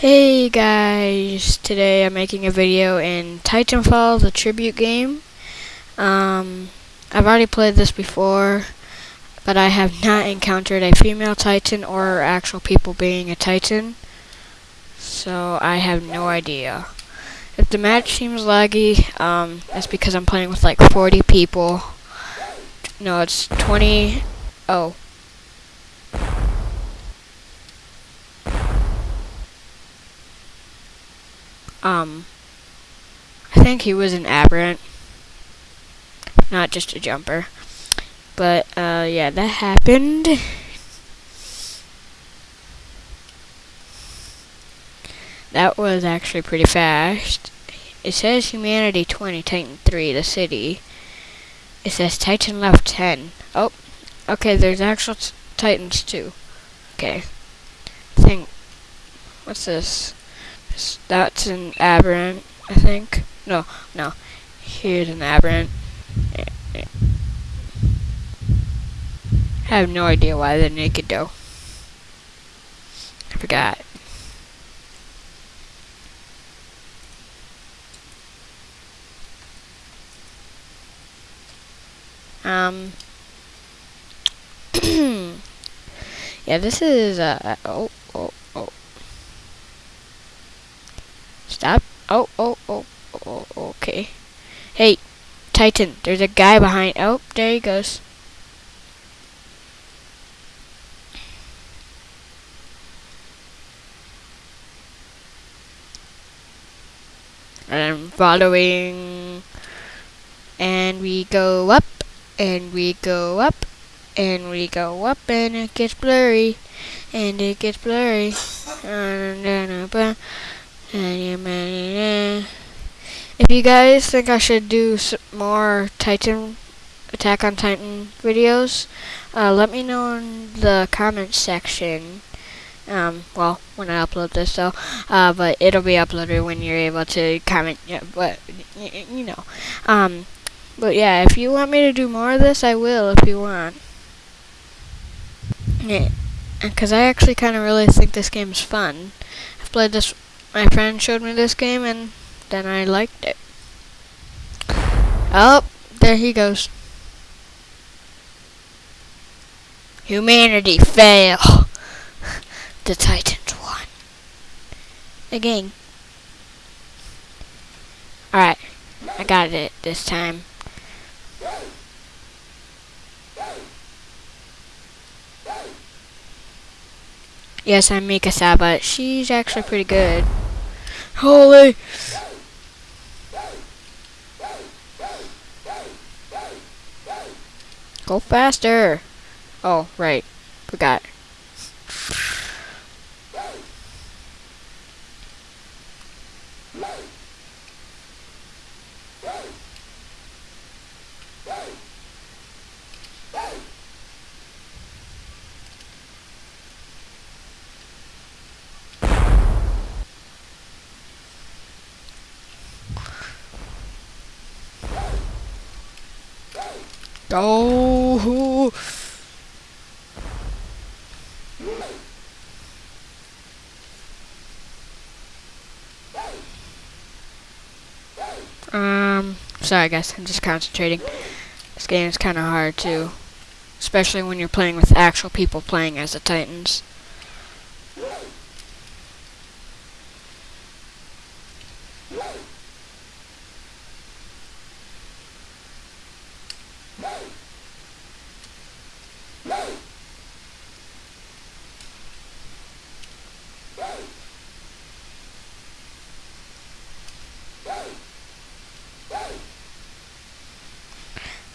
Hey guys, today I'm making a video in Titanfall, the tribute game. Um, I've already played this before, but I have not encountered a female Titan or actual people being a Titan. So I have no idea. If the match seems laggy, um, that's because I'm playing with like 40 people. No, it's 20. Oh, Um, I think he was an aberrant, not just a jumper. But, uh, yeah, that happened. That was actually pretty fast. It says Humanity 20, Titan 3, the city. It says Titan left 10. Oh, okay, there's actual Titans too. Okay. Think, what's this? That's an aberrant, I think. No, no. Here's an aberrant. I have no idea why they're naked though. I forgot. Um. yeah, this is uh oh. Stop. Oh, oh oh oh oh okay. Hey, Titan, there's a guy behind. Oh, there he goes. I'm following. And we go up, and we go up, and we go up, and it gets blurry, and it gets blurry. If you guys think I should do more Titan, Attack on Titan videos, uh, let me know in the comments section. Um, well, when I upload this, so, uh, but it'll be uploaded when you're able to comment, yeah, but, you know, um, but yeah, if you want me to do more of this, I will, if you want. Yeah, because I actually kind of really think this game is fun. I've played this my friend showed me this game and then I liked it. Oh, there he goes. Humanity fail. the Titans won. Again. Alright, I got it this time. Yes, I'm Mikasa, but she's actually pretty good. Holy! Go faster! Oh, right. Forgot. Go! Um, sorry guys, I'm just concentrating. This game is kind of hard too. Especially when you're playing with actual people playing as the Titans.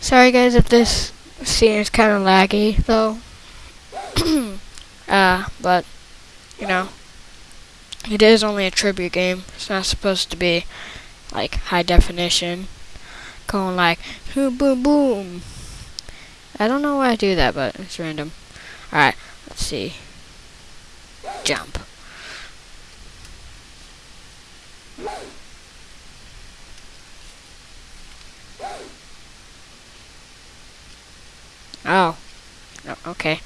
Sorry guys if this scene is kind of laggy though. uh, but, you know, it is only a tribute game. It's not supposed to be like high definition. Going like, boom boom boom. I don't know why I do that, but it's random. Alright, let's see. Jump. Oh. oh okay.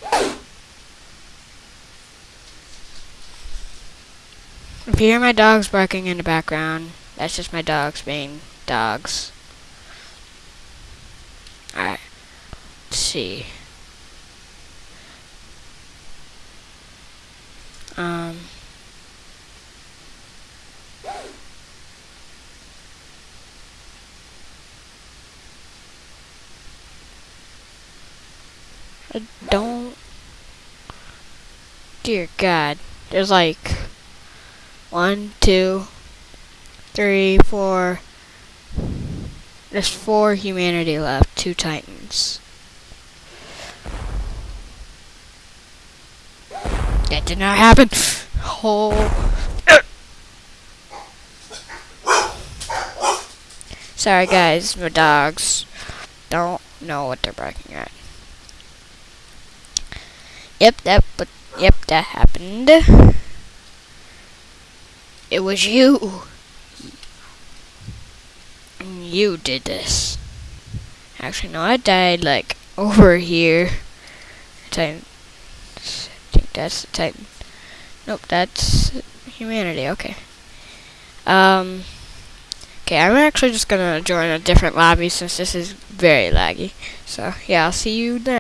If you hear my dogs barking in the background, that's just my dogs being dogs. Alright. Let's see. Um. I don't. Dear God. There's like one, two, three, four. There's four humanity left, two titans. That did not happen. Oh. Sorry guys, my dogs don't know what they're barking at. Yep, that but yep, that happened. It was you. You did this. Actually, no, I died like over here. Titan. I think that's the Titan. Nope, that's humanity. Okay. Um. Okay, I'm actually just gonna join a different lobby since this is very laggy. So yeah, I'll see you then.